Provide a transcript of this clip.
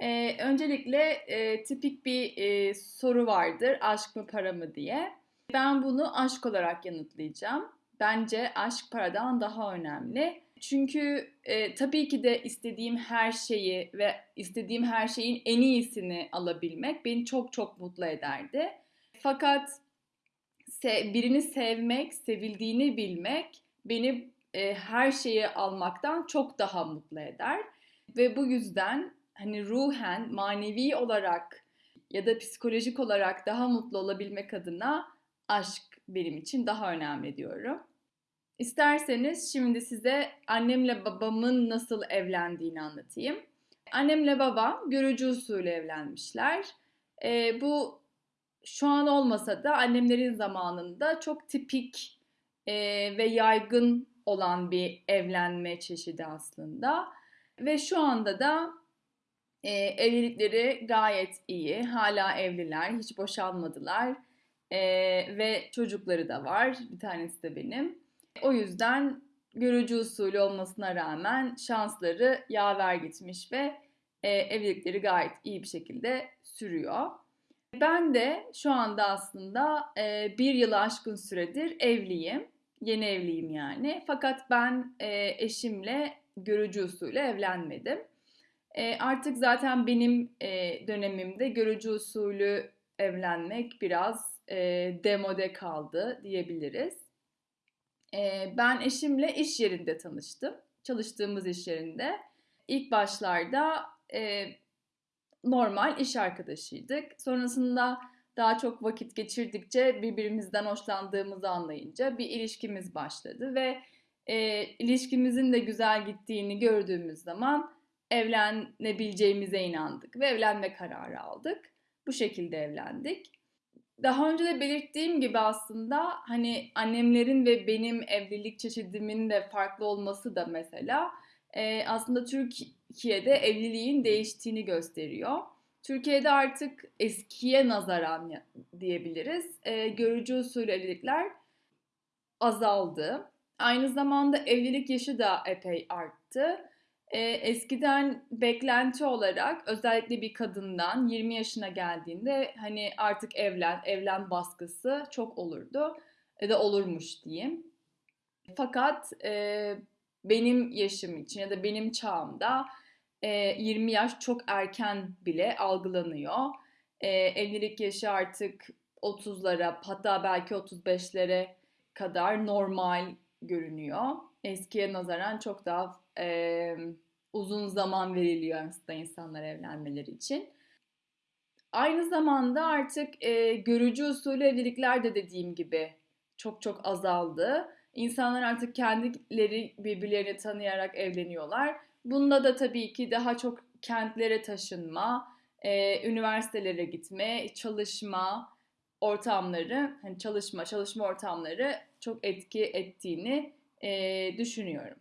Ee, öncelikle e, tipik bir e, soru vardır, aşk mı para mı diye. Ben bunu aşk olarak yanıtlayacağım. Bence aşk paradan daha önemli. Çünkü e, tabii ki de istediğim her şeyi ve istediğim her şeyin en iyisini alabilmek beni çok çok mutlu ederdi. Fakat se birini sevmek, sevildiğini bilmek beni e, her şeyi almaktan çok daha mutlu eder. Ve bu yüzden hani ruhen, manevi olarak ya da psikolojik olarak daha mutlu olabilmek adına aşk benim için daha önemli diyorum. İsterseniz şimdi size annemle babamın nasıl evlendiğini anlatayım. Annemle babam görücü usulü evlenmişler. E, bu şu an olmasa da annemlerin zamanında çok tipik e, ve yaygın olan bir evlenme çeşidi aslında. Ve şu anda da e, evlilikleri gayet iyi. Hala evliler, hiç boşanmadılar. E, ve çocukları da var. Bir tanesi de benim. O yüzden görücü usulü olmasına rağmen şansları yaver gitmiş ve e, evlilikleri gayet iyi bir şekilde sürüyor. Ben de şu anda aslında e, bir yılı aşkın süredir evliyim. Yeni evliyim yani. Fakat ben e, eşimle görücü usulü evlenmedim. E, artık zaten benim e, dönemimde görücü usulü evlenmek biraz e, demode kaldı diyebiliriz. E, ben eşimle iş yerinde tanıştım. Çalıştığımız iş yerinde. İlk başlarda e, normal iş arkadaşıydık. Sonrasında daha çok vakit geçirdikçe birbirimizden hoşlandığımızı anlayınca bir ilişkimiz başladı ve e, ilişkimizin de güzel gittiğini gördüğümüz zaman evlenebileceğimize inandık ve evlenme kararı aldık. Bu şekilde evlendik. Daha önce de belirttiğim gibi aslında hani annemlerin ve benim evlilik çeşidimin de farklı olması da mesela e, aslında Türkiye'de evliliğin değiştiğini gösteriyor. Türkiye'de artık eskiye nazaran diyebiliriz. E, görücü usulü evlilikler azaldı. Aynı zamanda evlilik yaşı da epey arttı. E, eskiden beklenti olarak özellikle bir kadından 20 yaşına geldiğinde hani artık evlen, evlen baskısı çok olurdu. Ya da olurmuş diyeyim. Fakat e, benim yaşım için ya da benim çağımda e, 20 yaş çok erken bile algılanıyor. E, evlilik yaşı artık 30'lara hatta belki 35'lere kadar normal görünüyor. Eskiye nazaran çok daha e, uzun zaman veriliyor aslında insanlar evlenmeleri için. Aynı zamanda artık e, görücü usulü evlilikler de dediğim gibi çok çok azaldı. İnsanlar artık kendileri birbirlerini tanıyarak evleniyorlar. Bunda da tabii ki daha çok kentlere taşınma, e, üniversitelere gitme, çalışma ortamları, hani çalışma, çalışma ortamları çok etki ettiğini düşünüyorum.